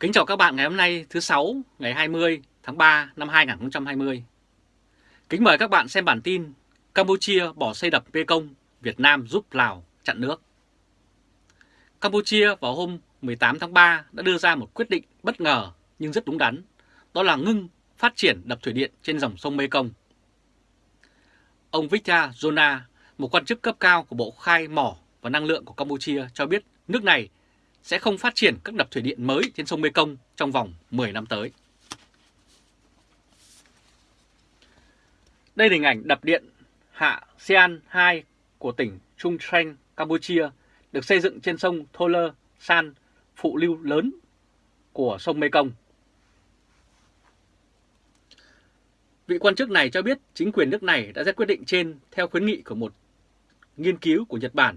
Kính chào các bạn ngày hôm nay thứ sáu ngày 20 tháng 3 năm 2020. Kính mời các bạn xem bản tin Campuchia bỏ xây đập Mekong, Việt Nam giúp Lào chặn nước. Campuchia vào hôm 18 tháng 3 đã đưa ra một quyết định bất ngờ nhưng rất đúng đắn, đó là ngưng phát triển đập thủy điện trên dòng sông Mekong. Ông Victor Zona, một quan chức cấp cao của Bộ Khai Mỏ và Năng lượng của Campuchia cho biết nước này sẽ không phát triển các đập thủy điện mới trên sông Mekong trong vòng 10 năm tới. Đây là hình ảnh đập điện hạ Sian 2 của tỉnh Trung Trang, Campuchia, được xây dựng trên sông Tholer San, phụ lưu lớn của sông Mekong. Vị quan chức này cho biết chính quyền nước này đã ra quyết định trên theo khuyến nghị của một nghiên cứu của Nhật Bản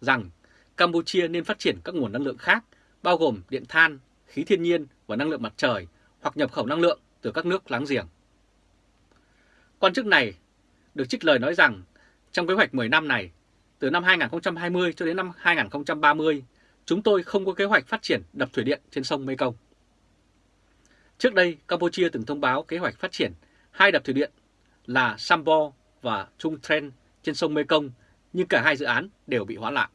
rằng Campuchia nên phát triển các nguồn năng lượng khác, bao gồm điện than, khí thiên nhiên và năng lượng mặt trời, hoặc nhập khẩu năng lượng từ các nước láng giềng. Quan chức này được trích lời nói rằng trong kế hoạch 10 năm này, từ năm 2020 cho đến năm 2030, chúng tôi không có kế hoạch phát triển đập thủy điện trên sông Mekong. Trước đây, Campuchia từng thông báo kế hoạch phát triển hai đập thủy điện là Sambo và Trung Tren trên sông Mekong, nhưng cả hai dự án đều bị hoãn lại.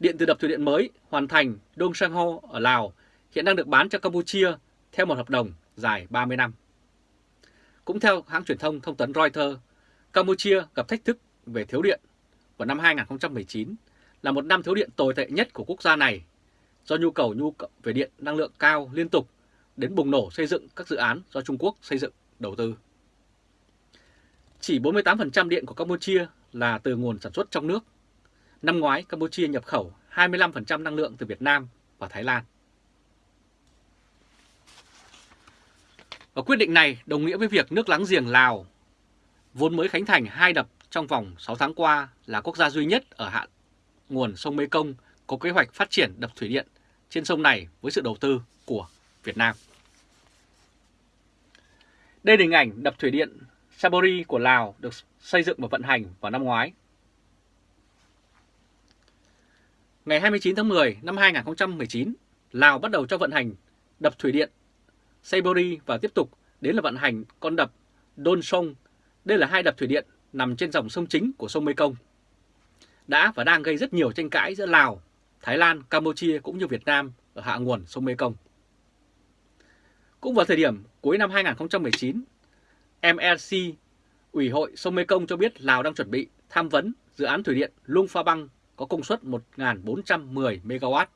Điện từ đập thủy điện mới hoàn thành Dong Sang Ho ở Lào hiện đang được bán cho Campuchia theo một hợp đồng dài 30 năm. Cũng theo hãng truyền thông thông tấn Reuters, Campuchia gặp thách thức về thiếu điện vào năm 2019 là một năm thiếu điện tồi tệ nhất của quốc gia này do nhu cầu nhu cầu về điện năng lượng cao liên tục đến bùng nổ xây dựng các dự án do Trung Quốc xây dựng đầu tư. Chỉ 48% điện của Campuchia là từ nguồn sản xuất trong nước Năm ngoái, Campuchia nhập khẩu 25% năng lượng từ Việt Nam và Thái Lan. Và quyết định này đồng nghĩa với việc nước láng giềng Lào vốn mới khánh thành hai đập trong vòng 6 tháng qua là quốc gia duy nhất ở hạ nguồn sông Mekong có kế hoạch phát triển đập thủy điện trên sông này với sự đầu tư của Việt Nam. Đây là hình ảnh đập thủy điện Sabori của Lào được xây dựng và vận hành vào năm ngoái. Ngày 29 tháng 10 năm 2019, Lào bắt đầu cho vận hành đập thủy điện Seibori và tiếp tục đến là vận hành con đập Don Sông. Đây là hai đập thủy điện nằm trên dòng sông chính của sông Mekong. Đã và đang gây rất nhiều tranh cãi giữa Lào, Thái Lan, Campuchia cũng như Việt Nam ở hạ nguồn sông Mekong. Cũng vào thời điểm cuối năm 2019, MRC, Ủy hội sông Mekong cho biết Lào đang chuẩn bị tham vấn dự án thủy điện Luông Pha Băng có công suất 1.410 MW,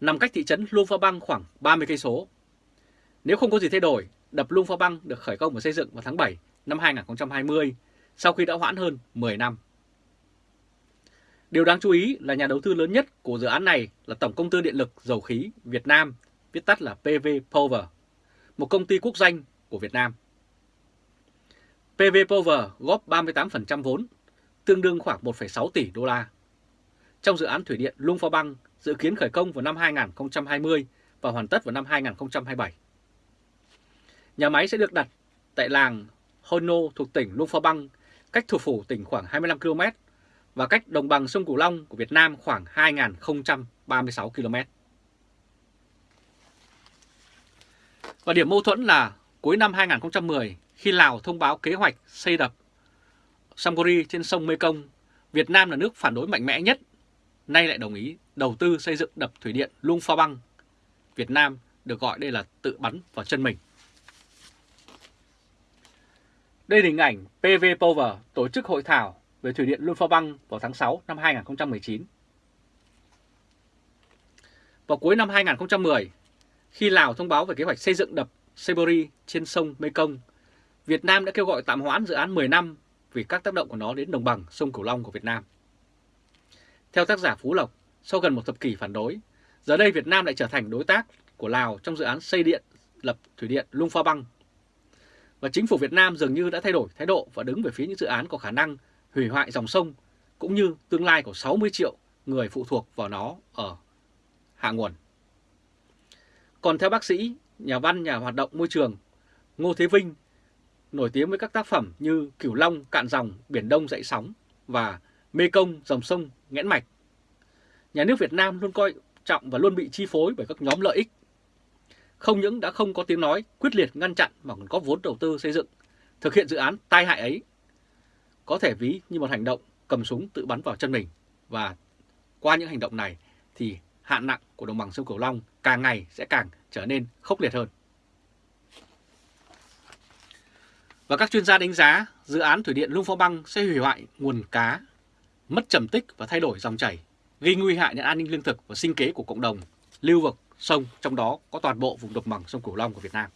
nằm cách thị trấn Luông Pha Băng khoảng 30 cây số. Nếu không có gì thay đổi, đập Luông Pha Băng được khởi công và xây dựng vào tháng 7 năm 2020, sau khi đã hoãn hơn 10 năm. Điều đáng chú ý là nhà đầu tư lớn nhất của dự án này là Tổng Công ty Điện lực Dầu khí Việt Nam, viết tắt là PV Power, một công ty quốc doanh của Việt Nam. PV Power góp 38% vốn, tương đương khoảng 1,6 tỷ đô la trong dự án thủy điện Luông Pha Băng dự kiến khởi công vào năm 2020 và hoàn tất vào năm 2027. Nhà máy sẽ được đặt tại làng Hono thuộc tỉnh Luông Pha Băng, cách thủ phủ tỉnh khoảng 25 km và cách đồng bằng sông Cửu Long của Việt Nam khoảng 2.036 km. Và điểm mâu thuẫn là cuối năm 2010 khi Lào thông báo kế hoạch xây đập Samgori trên sông Mekong, Việt Nam là nước phản đối mạnh mẽ nhất nay lại đồng ý đầu tư xây dựng đập thủy điện Luông Pha Băng. Việt Nam được gọi đây là tự bắn vào chân mình. Đây là hình ảnh PV Power tổ chức hội thảo về thủy điện Luông Pha Băng vào tháng 6 năm 2019. Vào cuối năm 2010, khi Lào thông báo về kế hoạch xây dựng đập Sebori trên sông Mekong, Việt Nam đã kêu gọi tạm hoãn dự án 10 năm vì các tác động của nó đến đồng bằng sông Cửu Long của Việt Nam. Theo tác giả Phú Lộc, sau gần một thập kỷ phản đối, giờ đây Việt Nam lại trở thành đối tác của Lào trong dự án xây điện lập thủy điện Lung Pha Băng. Và chính phủ Việt Nam dường như đã thay đổi thái độ và đứng về phía những dự án có khả năng hủy hoại dòng sông, cũng như tương lai của 60 triệu người phụ thuộc vào nó ở hạ nguồn. Còn theo bác sĩ, nhà văn, nhà hoạt động môi trường Ngô Thế Vinh, nổi tiếng với các tác phẩm như Cửu Long, Cạn Dòng, Biển Đông Dậy Sóng và Mê Công, Dòng Sông nghẽn mạch. Nhà nước Việt Nam luôn coi trọng và luôn bị chi phối bởi các nhóm lợi ích. Không những đã không có tiếng nói quyết liệt ngăn chặn mà còn có vốn đầu tư xây dựng, thực hiện dự án tai hại ấy. Có thể ví như một hành động cầm súng tự bắn vào chân mình và qua những hành động này thì hạn nặng của đồng bằng sông Cửu Long càng ngày sẽ càng trở nên khốc liệt hơn. Và các chuyên gia đánh giá dự án thủy điện Lung Phong Băng sẽ hủy hoại nguồn cá, mất trầm tích và thay đổi dòng chảy, gây nguy hại đến an ninh lương thực và sinh kế của cộng đồng, lưu vực, sông, trong đó có toàn bộ vùng đồng bằng sông Cửu Long của Việt Nam.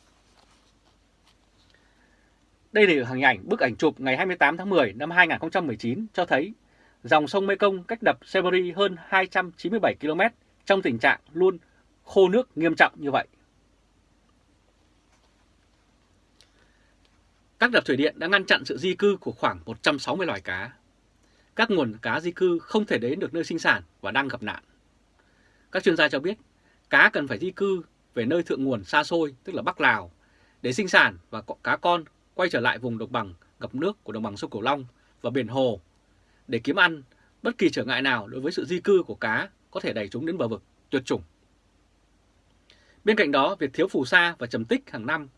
Đây là hình ảnh bức ảnh chụp ngày 28 tháng 10 năm 2019 cho thấy dòng sông Mekong cách đập Severi hơn 297 km trong tình trạng luôn khô nước nghiêm trọng như vậy. Các đập thủy điện đã ngăn chặn sự di cư của khoảng 160 loài cá. Các nguồn cá di cư không thể đến được nơi sinh sản và đang gặp nạn. Các chuyên gia cho biết, cá cần phải di cư về nơi thượng nguồn xa xôi, tức là Bắc Lào, để sinh sản và cá con quay trở lại vùng đồng bằng ngập nước của đồng bằng sông Cửu Long và biển Hồ để kiếm ăn. Bất kỳ trở ngại nào đối với sự di cư của cá có thể đẩy chúng đến bờ vực tuyệt chủng. Bên cạnh đó, việc thiếu phù sa và trầm tích hàng năm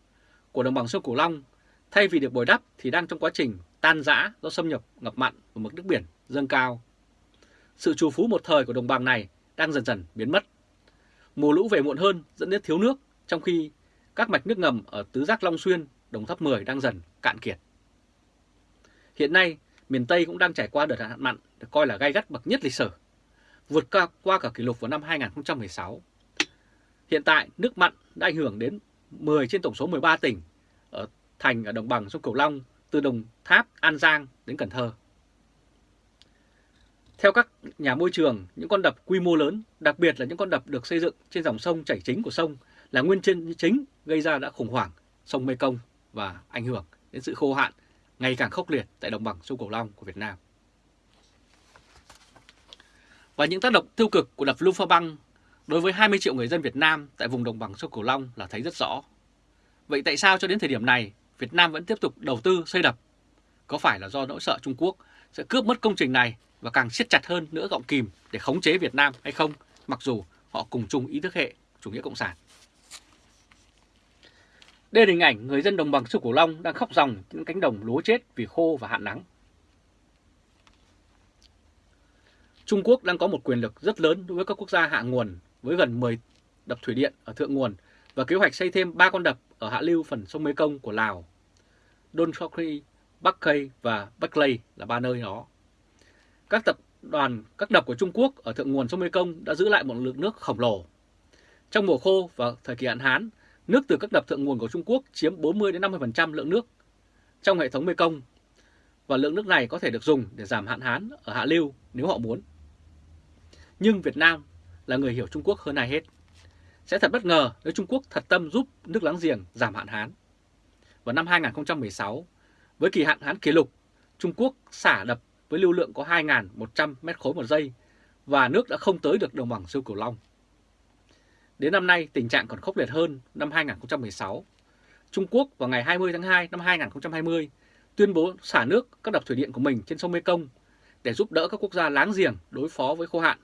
của đồng bằng sông Cửu Long thay vì được bồi đắp thì đang trong quá trình tan rã do xâm nhập ngập mặn và mực nước biển dâng cao. Sự trù phú một thời của đồng bằng này đang dần dần biến mất. Mùa lũ về muộn hơn dẫn đến thiếu nước, trong khi các mạch nước ngầm ở Tứ Giác Long Xuyên, Đồng Tháp 10 đang dần cạn kiệt. Hiện nay, miền Tây cũng đang trải qua đợt hạn mặn được coi là gai gắt bậc nhất lịch sử, vượt qua, qua cả kỷ lục vào năm 2016. Hiện tại, nước mặn đã ảnh hưởng đến 10 trên tổng số 13 tỉnh ở thành ở đồng bằng sông Cửu Long từ Đồng Tháp, An Giang đến Cần Thơ. Theo các nhà môi trường, những con đập quy mô lớn, đặc biệt là những con đập được xây dựng trên dòng sông chảy chính của sông là nguyên nhân chính gây ra đã khủng hoảng sông Mekong và ảnh hưởng đến sự khô hạn ngày càng khốc liệt tại đồng bằng sông Cửu Long của Việt Nam. Và những tác động tiêu cực của đập Luông Băng đối với 20 triệu người dân Việt Nam tại vùng đồng bằng sông Cửu Long là thấy rất rõ. Vậy tại sao cho đến thời điểm này Việt Nam vẫn tiếp tục đầu tư xây đập? Có phải là do nỗi sợ Trung Quốc sẽ cướp mất công trình này và càng siết chặt hơn nữa gọng kìm để khống chế Việt Nam hay không, mặc dù họ cùng chung ý thức hệ chủ nghĩa cộng sản? Đây là hình ảnh người dân đồng bằng sông Cửu Long đang khóc ròng những cánh đồng lúa chết vì khô và hạn nắng. Trung Quốc đang có một quyền lực rất lớn đối với các quốc gia hạ nguồn với gần 10 đập thủy điện ở thượng nguồn và kế hoạch xây thêm 3 con đập ở hạ lưu phần sông Mekong của Lào. Don Chokri, Bắc Kây và Bắc Lây là ba nơi đó. Các tập đoàn, các đập của Trung Quốc ở thượng nguồn sông Mekong đã giữ lại một lượng nước khổng lồ. Trong mùa khô và thời kỳ hạn hán, nước từ các đập thượng nguồn của Trung Quốc chiếm 40-50% lượng nước trong hệ thống Mekong và lượng nước này có thể được dùng để giảm hạn hán ở hạ lưu nếu họ muốn. Nhưng Việt Nam là người hiểu Trung Quốc hơn ai hết. Sẽ thật bất ngờ nếu Trung Quốc thật tâm giúp nước láng giềng giảm hạn hán. Vào năm 2016, với kỳ hạn hán kỷ lục, Trung Quốc xả đập với lưu lượng có 2.100 mét khối một giây và nước đã không tới được đồng bằng sông Cửu Long. Đến năm nay, tình trạng còn khốc liệt hơn năm 2016. Trung Quốc vào ngày 20 tháng 2 năm 2020 tuyên bố xả nước các đập thủy điện của mình trên sông Mekong để giúp đỡ các quốc gia láng giềng đối phó với khô hạn,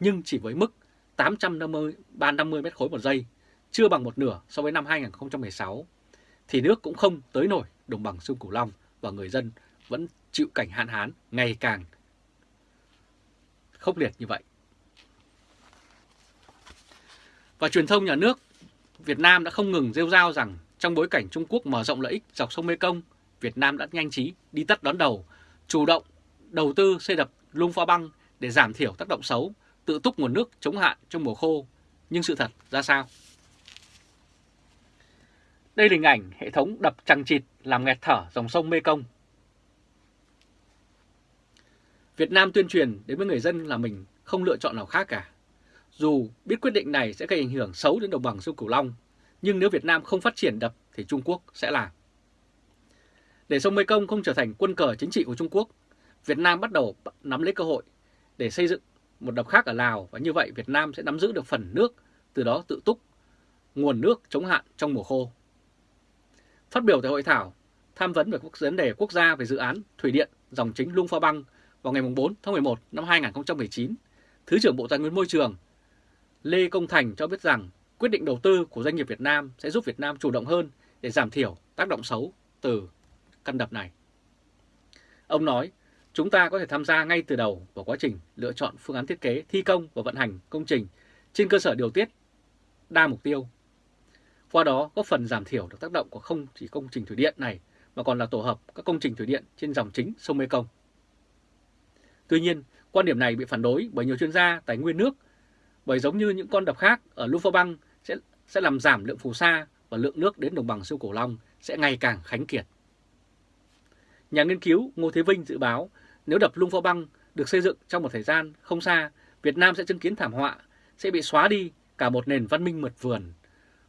nhưng chỉ với mức 850 350 mét khối một giây, chưa bằng một nửa so với năm 2016, thì nước cũng không tới nổi đồng bằng sông Cửu Long và người dân vẫn chịu cảnh hạn hán ngày càng khốc liệt như vậy. Và truyền thông nhà nước Việt Nam đã không ngừng rêu rao rằng trong bối cảnh Trung Quốc mở rộng lợi ích dọc sông Mekong, Việt Nam đã nhanh trí đi tắt đón đầu, chủ động đầu tư xây đập lung pha băng để giảm thiểu tác động xấu, tự túc nguồn nước chống hạn trong mùa khô. Nhưng sự thật ra sao? Đây là hình ảnh hệ thống đập trăng chịt làm nghẹt thở dòng sông Mekong. Việt Nam tuyên truyền đến với người dân là mình không lựa chọn nào khác cả. Dù biết quyết định này sẽ gây ảnh hưởng xấu đến đồng bằng sông Cửu Long, nhưng nếu Việt Nam không phát triển đập thì Trung Quốc sẽ làm. Để sông Mekong không trở thành quân cờ chính trị của Trung Quốc, Việt Nam bắt đầu nắm lấy cơ hội để xây dựng một đập khác ở Lào và như vậy Việt Nam sẽ nắm giữ được phần nước, từ đó tự túc nguồn nước chống hạn trong mùa khô. Phát biểu tại hội thảo tham vấn về vấn đề quốc gia về dự án thủy điện dòng chính Lung Pha Băng vào ngày 4 tháng 11 năm 2019, Thứ trưởng Bộ Tài nguyên Môi trường Lê Công Thành cho biết rằng quyết định đầu tư của doanh nghiệp Việt Nam sẽ giúp Việt Nam chủ động hơn để giảm thiểu tác động xấu từ căn đập này. Ông nói, chúng ta có thể tham gia ngay từ đầu vào quá trình lựa chọn phương án thiết kế, thi công và vận hành công trình trên cơ sở điều tiết đa mục tiêu. Qua đó có phần giảm thiểu được tác động của không chỉ công trình thủy điện này mà còn là tổ hợp các công trình thủy điện trên dòng chính sông Mekong. Tuy nhiên, quan điểm này bị phản đối bởi nhiều chuyên gia tài nguyên nước bởi giống như những con đập khác ở Lufa sẽ, sẽ làm giảm lượng phù sa và lượng nước đến đồng bằng sông Cửu Long sẽ ngày càng khánh kiệt. Nhà nghiên cứu Ngô Thế Vinh dự báo nếu đập Lung Phò Băng được xây dựng trong một thời gian không xa, Việt Nam sẽ chứng kiến thảm họa, sẽ bị xóa đi cả một nền văn minh mật vườn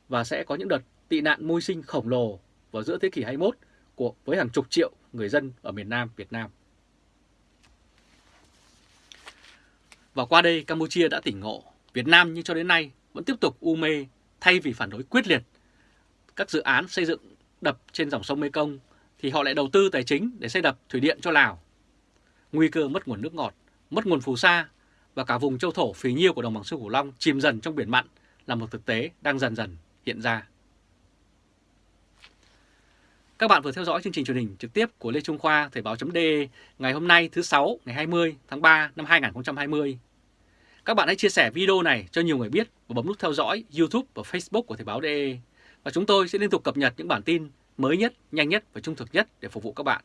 và sẽ có những đợt tị nạn môi sinh khổng lồ vào giữa thế kỷ 21 của với hàng chục triệu người dân ở miền Nam Việt Nam. Và qua đây Campuchia đã tỉnh ngộ, Việt Nam như cho đến nay vẫn tiếp tục u mê thay vì phản đối quyết liệt các dự án xây dựng đập trên dòng sông Mekong thì họ lại đầu tư tài chính để xây đập thủy điện cho Lào. Nguy cơ mất nguồn nước ngọt, mất nguồn phù sa và cả vùng châu thổ phì nhiêu của đồng bằng sông Cửu Long chìm dần trong biển mặn là một thực tế đang dần dần hiện ra. Các bạn vừa theo dõi chương trình truyền hình trực tiếp của Lê Trung Khoa Thời báo.de ngày hôm nay thứ 6 ngày 20 tháng 3 năm 2020. Các bạn hãy chia sẻ video này cho nhiều người biết và bấm nút theo dõi YouTube và Facebook của Thời báo.de. Và chúng tôi sẽ liên tục cập nhật những bản tin mới nhất, nhanh nhất và trung thực nhất để phục vụ các bạn.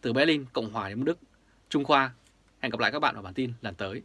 Từ Berlin, Cộng hòa Liên bang Đức, Trung Khoa, hẹn gặp lại các bạn ở bản tin lần tới.